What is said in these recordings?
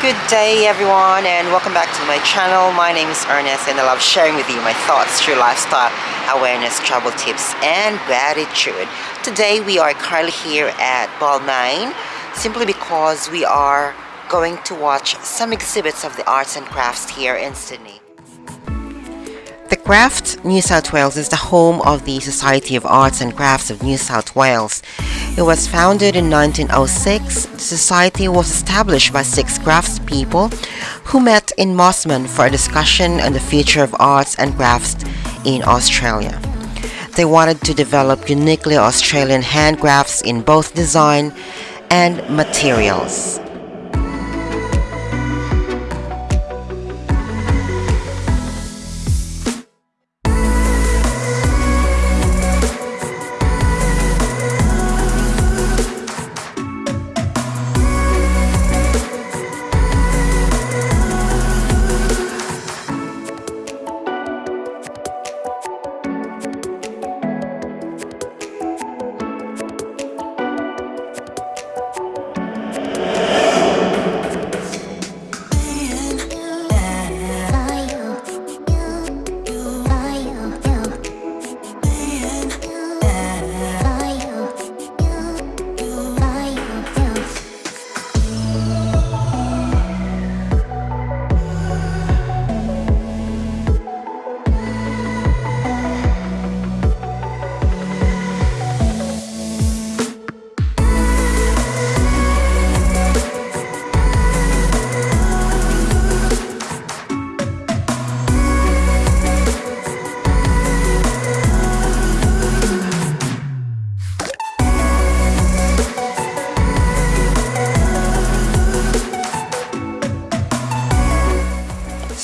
Good day everyone and welcome back to my channel. My name is Ernest and I love sharing with you my thoughts through lifestyle, awareness, travel tips and gratitude. Today we are currently here at Balmain simply because we are going to watch some exhibits of the arts and crafts here in Sydney. The Craft New South Wales is the home of the Society of Arts and Crafts of New South Wales. It was founded in 1906. The society was established by six craftspeople who met in Mosman for a discussion on the future of arts and crafts in Australia. They wanted to develop uniquely Australian handcrafts in both design and materials.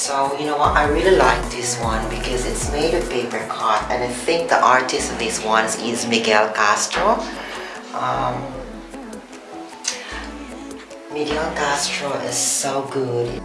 So you know what, I really like this one because it's made of paper cut and I think the artist of this one is Miguel Castro. Um, Miguel Castro is so good.